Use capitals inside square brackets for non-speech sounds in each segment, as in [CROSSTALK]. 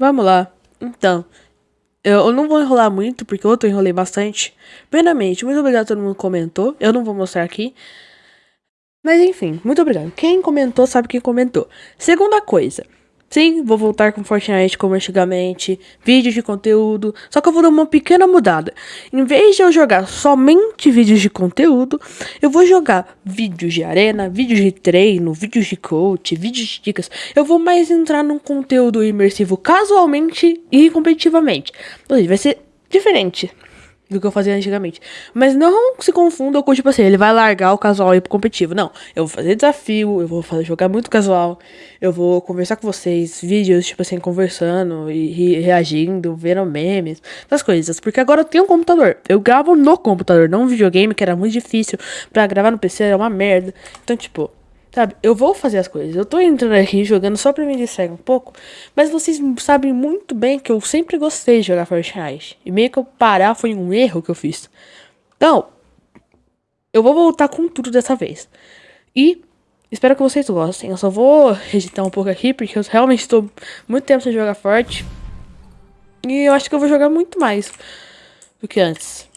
Vamos lá. Então, eu não vou enrolar muito, porque eu enrolei bastante. Primeiramente, muito obrigado a todo mundo que comentou. Eu não vou mostrar aqui. Mas enfim, muito obrigado. Quem comentou sabe quem comentou. Segunda coisa. Sim, vou voltar com Fortnite como antigamente, vídeos de conteúdo, só que eu vou dar uma pequena mudada. Em vez de eu jogar somente vídeos de conteúdo, eu vou jogar vídeos de arena, vídeos de treino, vídeos de coach, vídeos de dicas. Eu vou mais entrar num conteúdo imersivo casualmente e competitivamente. Ou seja, vai ser diferente do que eu fazia antigamente. Mas não se confunda com, tipo assim, ele vai largar o casual e ir pro competitivo. Não, eu vou fazer desafio, eu vou fazer, jogar muito casual, eu vou conversar com vocês, vídeos, tipo assim, conversando e, e reagindo, vendo memes, essas coisas. Porque agora eu tenho um computador. Eu gravo no computador, não um videogame, que era muito difícil. Pra gravar no PC era uma merda. Então, tipo, Sabe, eu vou fazer as coisas. Eu tô entrando aqui jogando só pra me distrair um pouco. Mas vocês sabem muito bem que eu sempre gostei de jogar Fortnite. E meio que eu parar foi um erro que eu fiz. Então, eu vou voltar com tudo dessa vez. E espero que vocês gostem. Eu só vou editar um pouco aqui, porque eu realmente estou muito tempo sem jogar forte. E eu acho que eu vou jogar muito mais do que antes.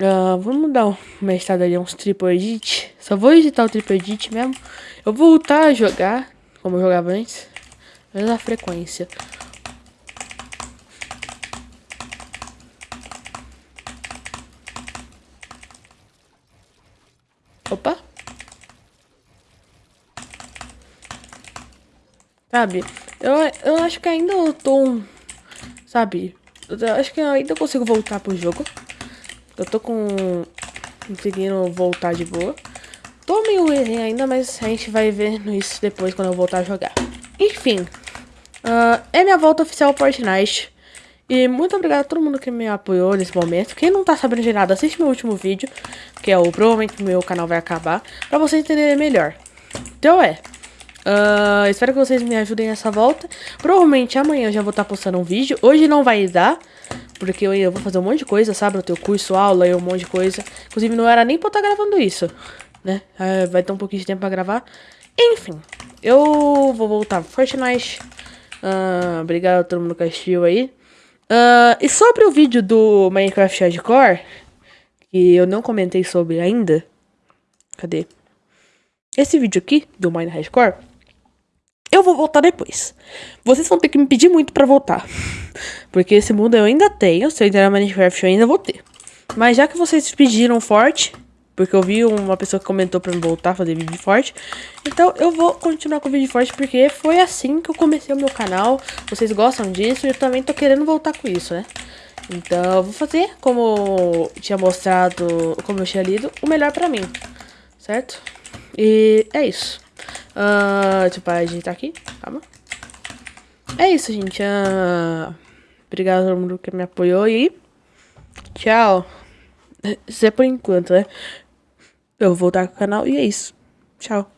Uh, vamos dar uma estada ali, uns triple edit. Só vou editar o triple edit mesmo. Eu vou voltar a jogar, como eu jogava antes. Mesma frequência. Opa. Sabe, eu, eu acho que ainda eu tô, sabe, eu acho que eu ainda consigo voltar pro jogo. Eu tô com... Conseguindo voltar de boa. Tô meio ruim ainda, mas a gente vai ver isso depois quando eu voltar a jogar. Enfim. Uh, é minha volta oficial ao Fortnite. E muito obrigado a todo mundo que me apoiou nesse momento. Quem não tá sabendo de nada, assiste meu último vídeo. Que é o provavelmente meu canal vai acabar. Pra vocês entenderem melhor. Então é. Uh, espero que vocês me ajudem nessa volta. Provavelmente amanhã eu já vou estar tá postando um vídeo. Hoje não vai dar. Porque eu vou fazer um monte de coisa, sabe? Eu tenho curso, aula e um monte de coisa. Inclusive, não era nem pra eu estar tá gravando isso, né? É, vai ter um pouquinho de tempo pra gravar. Enfim, eu vou voltar pro Fortnite. Uh, obrigado a todo mundo que assistiu aí. Uh, e sobre o vídeo do Minecraft Hardcore, que eu não comentei sobre ainda. Cadê? Esse vídeo aqui, do Minecraft Hardcore, eu vou voltar depois. Vocês vão ter que me pedir muito pra voltar. Porque esse mundo eu ainda tenho. Se eu entrar Minecraft eu ainda vou ter. Mas já que vocês pediram forte, porque eu vi uma pessoa que comentou pra me voltar a fazer vídeo forte. Então eu vou continuar com vídeo forte porque foi assim que eu comecei o meu canal. Vocês gostam disso e eu também tô querendo voltar com isso, né? Então eu vou fazer, como tinha mostrado, como eu tinha lido, o melhor pra mim. Certo? E é isso. Uh, deixa eu ajeitar aqui. Calma. É isso, gente. Uh, obrigado a todo mundo que me apoiou e tchau. [LAUGHS] Isso é por enquanto, né? Eu vou voltar com o canal e é isso. Tchau.